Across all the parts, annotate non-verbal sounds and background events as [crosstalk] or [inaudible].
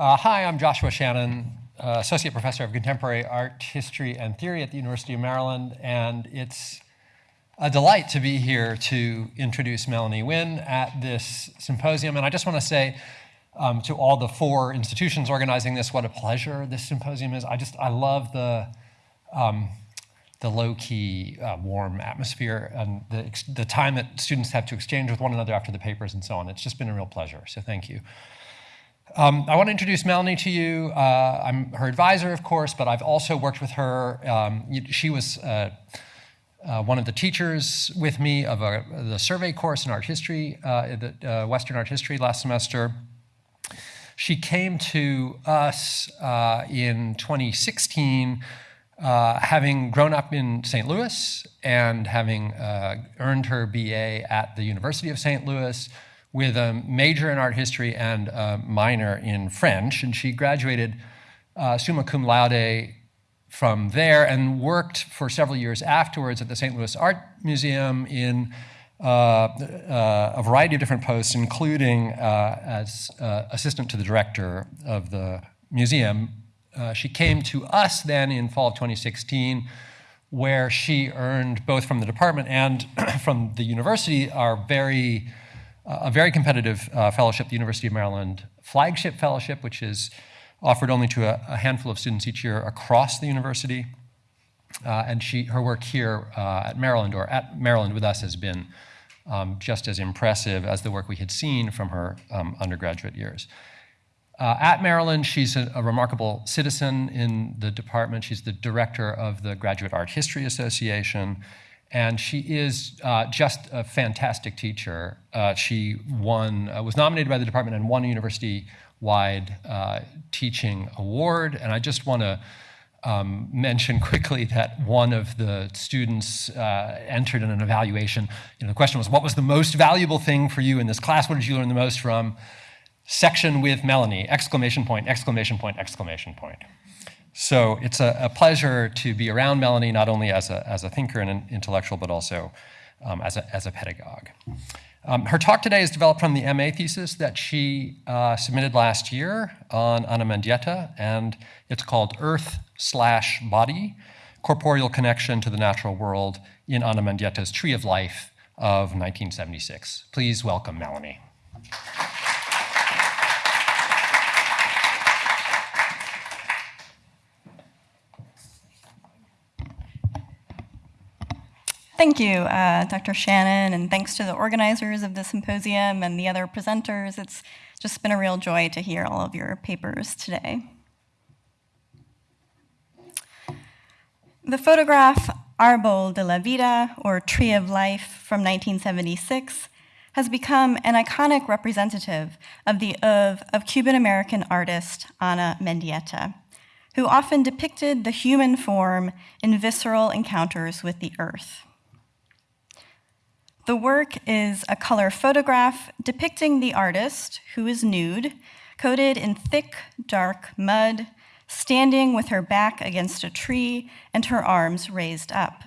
Uh, hi, I'm Joshua Shannon, uh, Associate Professor of Contemporary Art History and Theory at the University of Maryland, and it's a delight to be here to introduce Melanie Nguyen at this symposium. And I just want to say um, to all the four institutions organizing this, what a pleasure this symposium is. I just, I love the, um, the low-key, uh, warm atmosphere and the, the time that students have to exchange with one another after the papers and so on. It's just been a real pleasure, so thank you. Um, I want to introduce Melanie to you. Uh, I'm her advisor, of course, but I've also worked with her. Um, she was uh, uh, one of the teachers with me of a, the survey course in art history, uh, the, uh, Western art history last semester. She came to us uh, in 2016, having grown up in St. Louis and having earned her BA at the University of St. Louis, with a major in art history and a minor in French. And she graduated uh, summa cum laude from there and worked for several years afterwards at the St. Louis Art Museum in uh, uh, a variety of different posts, including uh, as uh, assistant to the director of the museum. Uh, she came to us then in fall of 2016, where she earned both from the department and [clears throat] from the university our very a very competitive uh, fellowship, the University of Maryland Flagship Fellowship, which is offered only to a, a handful of students each year across the university. Uh, and she, her work here uh, at Maryland, or at Maryland with us, has been um, just as impressive as the work we had seen from her um, undergraduate years. Uh, at Maryland, she's a, a, remarkable citizen in the department. She's the director of the Graduate Art History Association. And she is uh, just a fantastic teacher. Uh, she won, uh, was nominated by the department and won a university-wide uh, teaching award. And I just want to um, mention [laughs] quickly that one of the students uh, entered in an evaluation. You know, the question was, what was the most valuable thing for you in this class? What did you learn the most from? Section with Melanie, exclamation point, exclamation point, exclamation point. So it's a, a, pleasure to be around Melanie, not only as a, as a thinker and an intellectual, but also um, as, a, as a pedagogue. Um, her talk today is developed from the MA thesis that she uh, submitted last year on Ana Mendieta, and it's called Earth slash Body, Corporeal Connection to the Natural World in Ana Mendieta's Tree of Life of 1976. Please welcome Melanie. Thank you, uh, Dr. Shannon, and thanks to the organizers of the symposium and the other presenters. It's just been a real joy to hear all of your papers today. The photograph Arbol de la Vida, or Tree of Life, from 1976, has become an iconic representative of the of, of Cuban-American artist Ana Mendieta, who often depicted the human form in visceral encounters with the earth. The work is a color photograph depicting the artist, who is nude, coated in thick, dark mud, standing with her back against a tree and her arms raised up.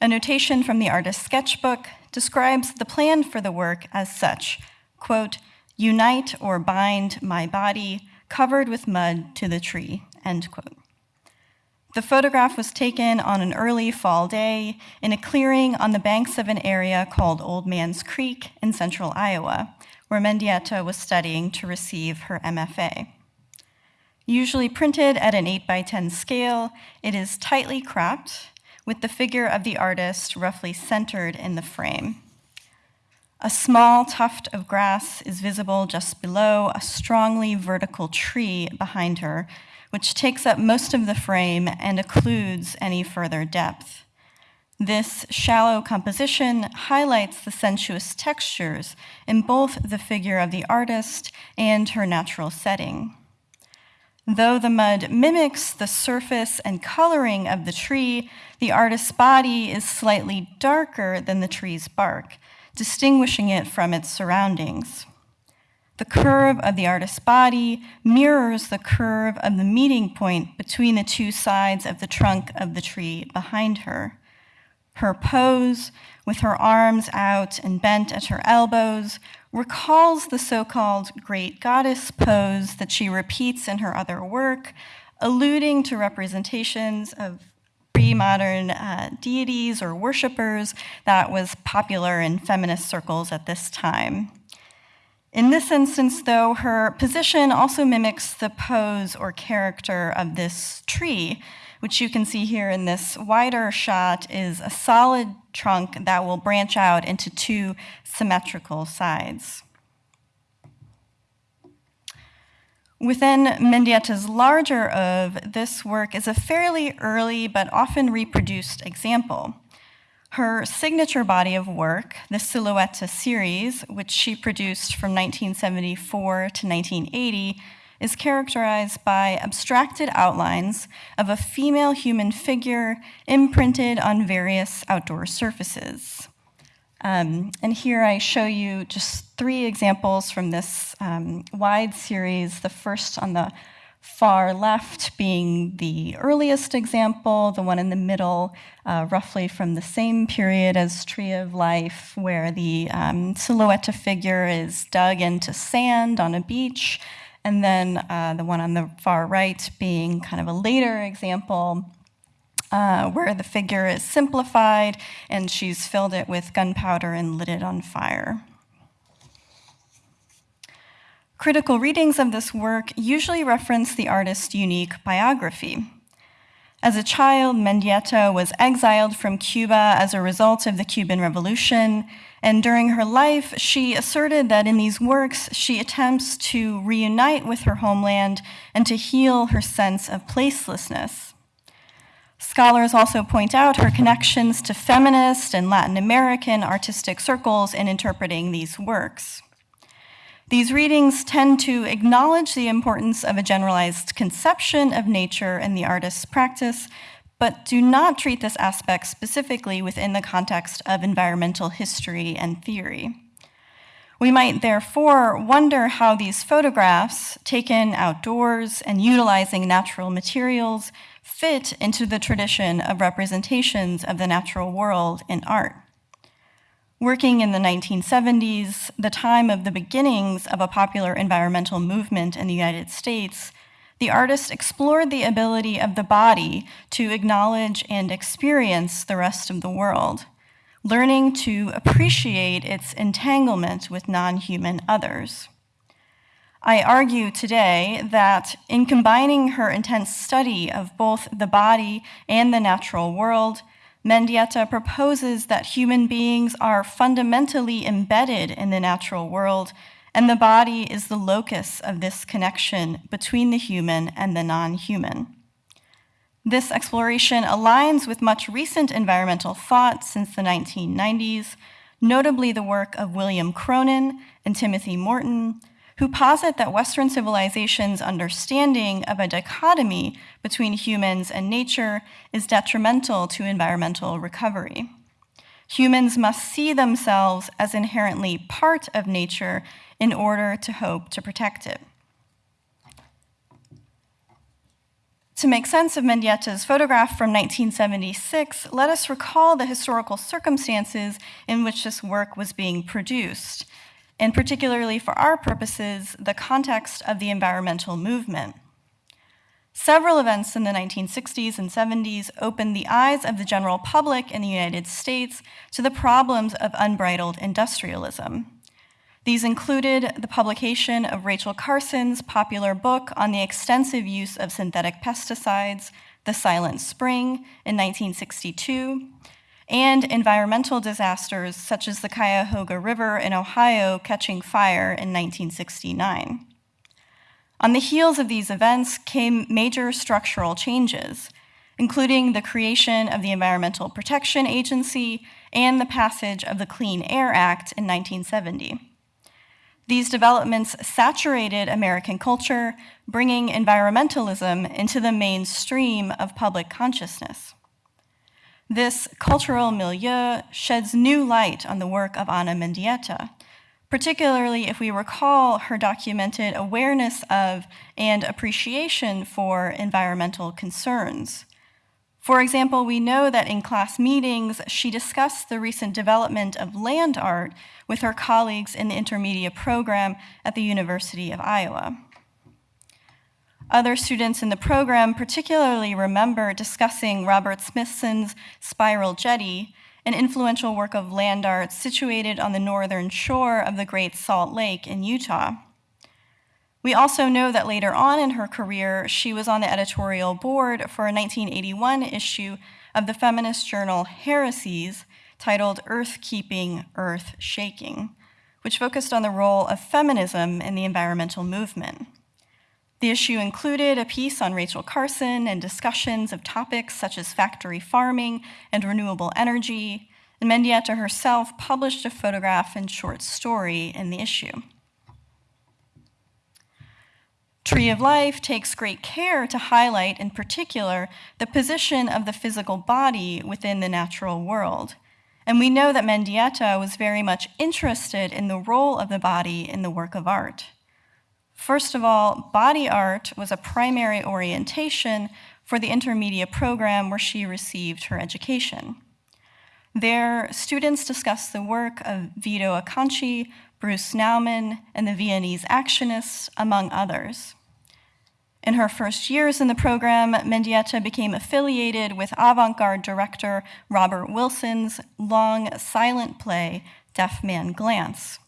A notation from the artist's sketchbook describes the plan for the work as such, quote, unite or bind my body covered with mud to the tree, end quote. The photograph was taken on an early fall day in a clearing on the banks of an area called Old Man's Creek in central Iowa, where Mendieta was studying to receive her MFA. Usually printed at an 8 by 10 scale, it is tightly cropped, with the figure of the artist roughly centered in the frame. A small tuft of grass is visible just below a strongly vertical tree behind her which takes up most of the frame and occludes any further depth. This shallow composition highlights the sensuous textures in both the figure of the artist and her natural setting. Though the mud mimics the surface and coloring of the tree, the artist's body is slightly darker than the tree's bark, distinguishing it from its surroundings. The curve of the artist's body mirrors the curve of the meeting point between the two sides of the trunk of the tree behind her. Her pose, with her arms out and bent at her elbows, recalls the so called great goddess pose that she repeats in her other work, alluding to representations of pre modern uh, deities or worshippers that was popular in feminist circles at this time. In this instance, though, her position also mimics the pose or character of this tree, which you can see here in this wider shot is a solid trunk that will branch out into two symmetrical sides. Within Mendieta's larger of this work is a fairly early but often reproduced example. Her signature body of work, the Silhouette series, which she produced from 1974 to 1980, is characterized by abstracted outlines of a female human figure imprinted on various outdoor surfaces. Um, and here I show you just three examples from this um, wide series. The first on the far left being the earliest example, the one in the middle, uh, roughly from the same period as Tree of Life, where the um, silhouette figure is dug into sand on a beach, and then uh, the one on the far right being kind of a later example uh, where the figure is simplified and she's filled it with gunpowder and lit it on fire. Critical readings of this work usually reference the artist's unique biography. As a child, Mendieta was exiled from Cuba as a result of the Cuban Revolution, and during her life, she asserted that in these works, she attempts to reunite with her homeland and to heal her sense of placelessness. Scholars also point out her connections to feminist and Latin American artistic circles in interpreting these works. These readings tend to acknowledge the importance of a generalized conception of nature in the artist's practice, but do not treat this aspect specifically within the context of environmental history and theory. We might therefore wonder how these photographs, taken outdoors and utilizing natural materials, fit into the tradition of representations of the natural world in art. Working in the 1970s, the time of the beginnings of a popular environmental movement in the United States, the artist explored the ability of the body to acknowledge and experience the rest of the world, learning to appreciate its entanglement with non human others. I argue today that in combining her intense study of both the body and the natural world, Mendieta proposes that human beings are fundamentally embedded in the natural world, and the body is the locus of this connection between the human and the non human. This exploration aligns with much recent environmental thought since the 1990s, notably the work of William Cronon and Timothy Morton, who posit that Western civilization's understanding of a dichotomy between humans and nature is detrimental to environmental recovery. Humans must see themselves as inherently part of nature in order to hope to protect it. To make sense of Mendieta's photograph from 1976, let us recall the historical circumstances in which this work was being produced and particularly for our purposes, the context of the environmental movement. Several events in the 1960s and 70s opened the eyes of the general public in the United States to the problems of unbridled industrialism. These included the publication of Rachel Carson's popular book on the extensive use of synthetic pesticides, The Silent Spring, in 1962, and environmental disasters such as the Cuyahoga River in Ohio catching fire in 1969. On the heels of these events came major structural changes, including the creation of the Environmental Protection Agency and the passage of the Clean Air Act in 1970. These developments saturated American culture, bringing environmentalism into the mainstream of public consciousness. This cultural milieu sheds new light on the work of Ana Mendieta, particularly if we recall her documented awareness of and appreciation for environmental concerns. For example, we know that in class meetings, she discussed the recent development of land art with her colleagues in the Intermedia program at the University of Iowa. Other students in the program particularly remember discussing Robert Smithson's Spiral Jetty, an influential work of land art situated on the northern shore of the Great Salt Lake in Utah. We also know that later on in her career, she was on the editorial board for a 1981 issue of the feminist journal Heresies titled Earth Keeping, Earth Shaking, which focused on the role of feminism in the environmental movement. The issue included a piece on Rachel Carson and discussions of topics such as factory farming and renewable energy, and Mendieta herself published a photograph and short story in the issue. Tree of Life takes great care to highlight, in particular, the position of the physical body within the natural world. And we know that Mendieta was very much interested in the role of the body in the work of art. First of all, body art was a primary orientation for the Intermedia program where she received her education. There, students discussed the work of Vito Acconci, Bruce Nauman, and the Viennese Actionists, among others. In her first years in the program, Mendieta became affiliated with avant garde director Robert Wilson's long silent play, Deafman Glance.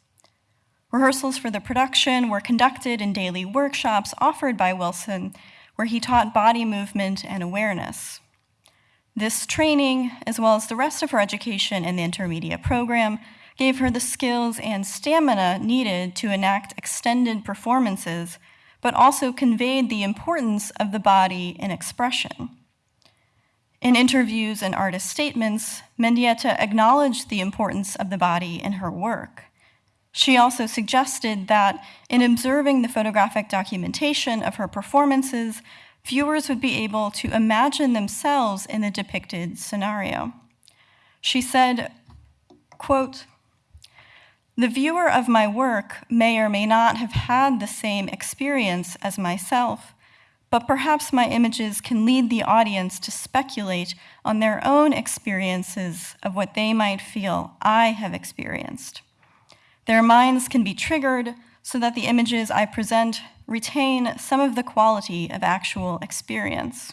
Rehearsals for the production were conducted in daily workshops offered by Wilson, where he taught body movement and awareness. This training, as well as the rest of her education in the Intermedia program, gave her the skills and stamina needed to enact extended performances, but also conveyed the importance of the body in expression. In interviews and artist statements, Mendieta acknowledged the importance of the body in her work. She also suggested that in observing the photographic documentation of her performances, viewers would be able to imagine themselves in the depicted scenario. She said, quote, the viewer of my work may or may not have had the same experience as myself, but perhaps my images can lead the audience to speculate on their own experiences of what they might feel I have experienced. Their minds can be triggered so that the images I present retain some of the quality of actual experience.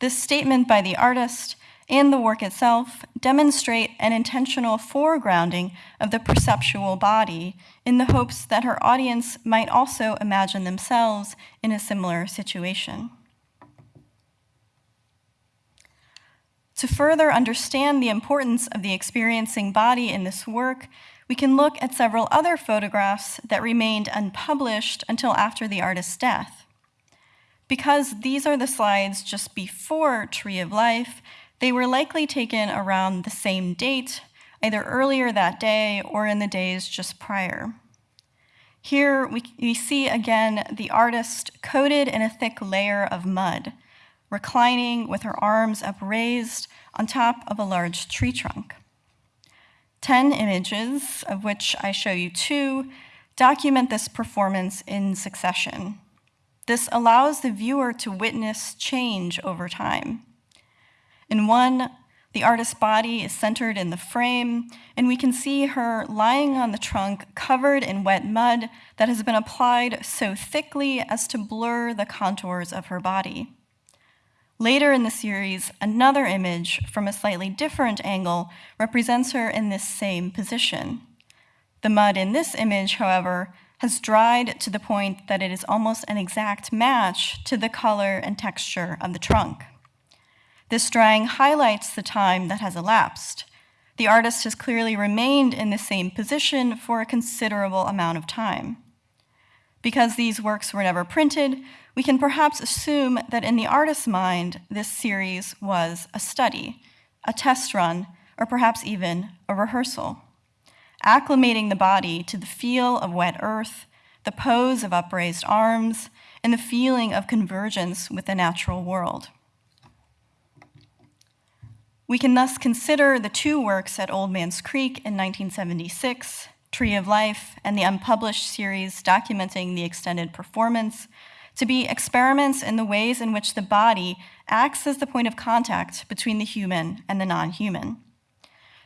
This statement by the artist and the work itself demonstrate an intentional foregrounding of the perceptual body in the hopes that her audience might also imagine themselves in a similar situation. To further understand the importance of the experiencing body in this work, we can look at several other photographs that remained unpublished until after the artist's death. Because these are the slides just before Tree of Life, they were likely taken around the same date, either earlier that day or in the days just prior. Here we, we see again the artist coated in a thick layer of mud, reclining with her arms upraised on top of a large tree trunk. 10 images, of which I show you two, document this performance in succession. This allows the viewer to witness change over time. In one, the artist's body is centered in the frame, and we can see her lying on the trunk covered in wet mud that has been applied so thickly as to blur the contours of her body. Later in the series, another image from a slightly different angle represents her in this same position. The mud in this image, however, has dried to the point that it is almost an exact match to the color and texture of the trunk. This drying highlights the time that has elapsed. The artist has clearly remained in the same position for a considerable amount of time. Because these works were never printed, we can perhaps assume that in the artist's mind, this series was a study, a test run, or perhaps even a rehearsal, acclimating the body to the feel of wet earth, the pose of upraised arms, and the feeling of convergence with the natural world. We can thus consider the two works at Old Man's Creek in 1976, Tree of Life, and the unpublished series documenting the extended performance to be experiments in the ways in which the body acts as the point of contact between the human and the non human.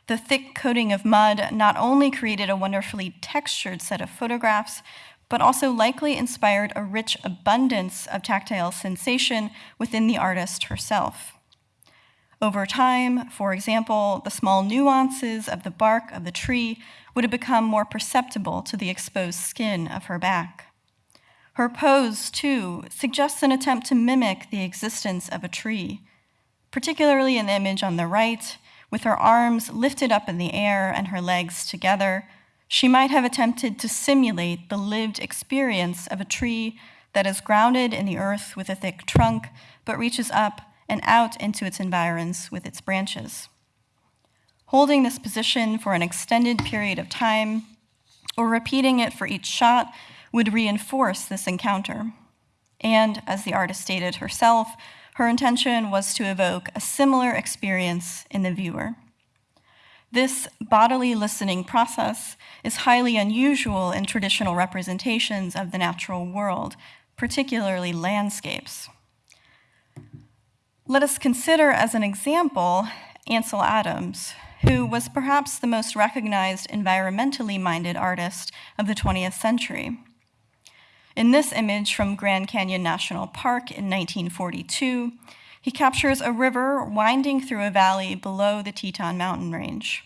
The thick coating of mud not only created a wonderfully textured set of photographs, but also likely inspired a rich abundance of tactile sensation within the artist herself. Over time, for example, the small nuances of the bark of the tree would have become more perceptible to the exposed skin of her back. Her pose, too, suggests an attempt to mimic the existence of a tree, particularly in the image on the right, with her arms lifted up in the air and her legs together. She might have attempted to simulate the lived experience of a tree that is grounded in the earth with a thick trunk, but reaches up and out into its environs with its branches. Holding this position for an extended period of time, or repeating it for each shot, would reinforce this encounter. And, as the artist stated herself, her intention was to evoke a similar experience in the viewer. This bodily listening process is highly unusual in traditional representations of the natural world, particularly landscapes. Let us consider as an example Ansel Adams, who was perhaps the most recognized environmentally minded artist of the 20th century. In this image from Grand Canyon National Park in 1942, he captures a river winding through a valley below the Teton mountain range.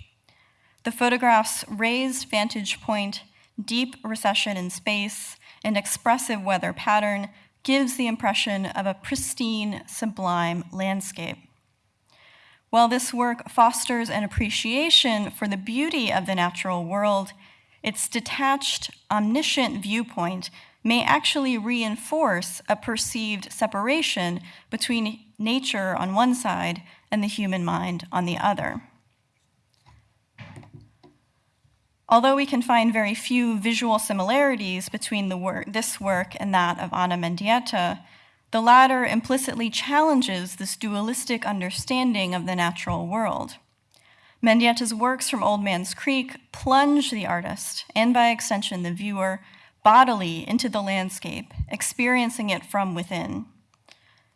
The photograph's raised vantage point, deep recession in space, and expressive weather pattern gives the impression of a pristine, sublime landscape. While this work fosters an appreciation for the beauty of the natural world, its detached, omniscient viewpoint may actually reinforce a perceived separation between nature on one side and the human mind on the other. Although we can find very few visual similarities between this work and that of Ana Mendieta, the latter implicitly challenges this dualistic understanding of the natural world. Mendieta's works from Old Man's Creek plunge the artist, and by extension the viewer, bodily into the landscape, experiencing it from within.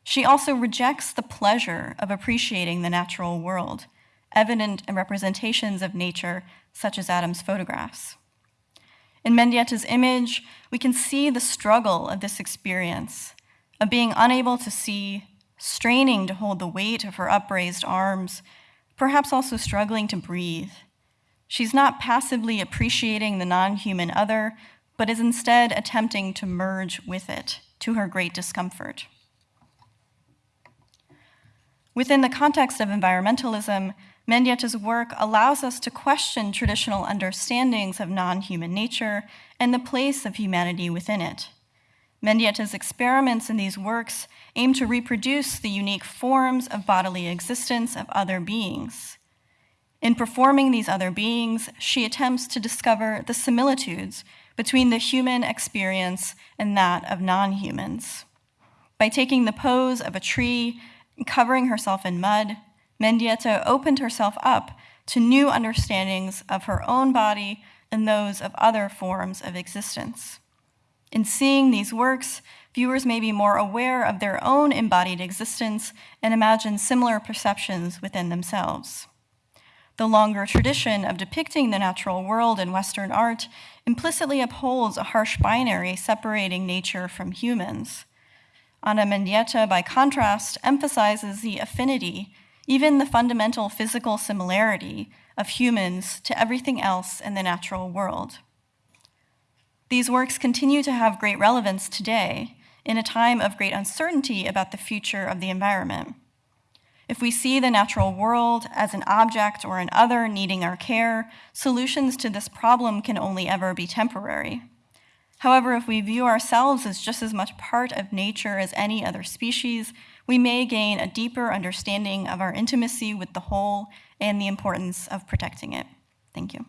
She also rejects the pleasure of appreciating the natural world, evident in representations of nature such as Adam's photographs. In Mendieta's image, we can see the struggle of this experience, of being unable to see, straining to hold the weight of her upraised arms, perhaps also struggling to breathe. She's not passively appreciating the non human other, but is instead attempting to merge with it, to her great discomfort. Within the context of environmentalism, Mendieta's work allows us to question traditional understandings of non human nature and the place of humanity within it. Mendieta's experiments in these works aim to reproduce the unique forms of bodily existence of other beings. In performing these other beings, she attempts to discover the similitudes between the human experience and that of non humans. By taking the pose of a tree and covering herself in mud, Mendieta opened herself up to new understandings of her own body and those of other forms of existence. In seeing these works, viewers may be more aware of their own embodied existence and imagine similar perceptions within themselves. The longer tradition of depicting the natural world in Western art implicitly upholds a harsh binary separating nature from humans. Ana Mendieta, by contrast, emphasizes the affinity even the fundamental physical similarity of humans to everything else in the natural world. These works continue to have great relevance today in a time of great uncertainty about the future of the environment. If we see the natural world as an object or an other needing our care, solutions to this problem can only ever be temporary. However, if we view ourselves as just as much part of nature as any other species, we may gain a deeper understanding of our intimacy with the whole and the importance of protecting it. Thank you.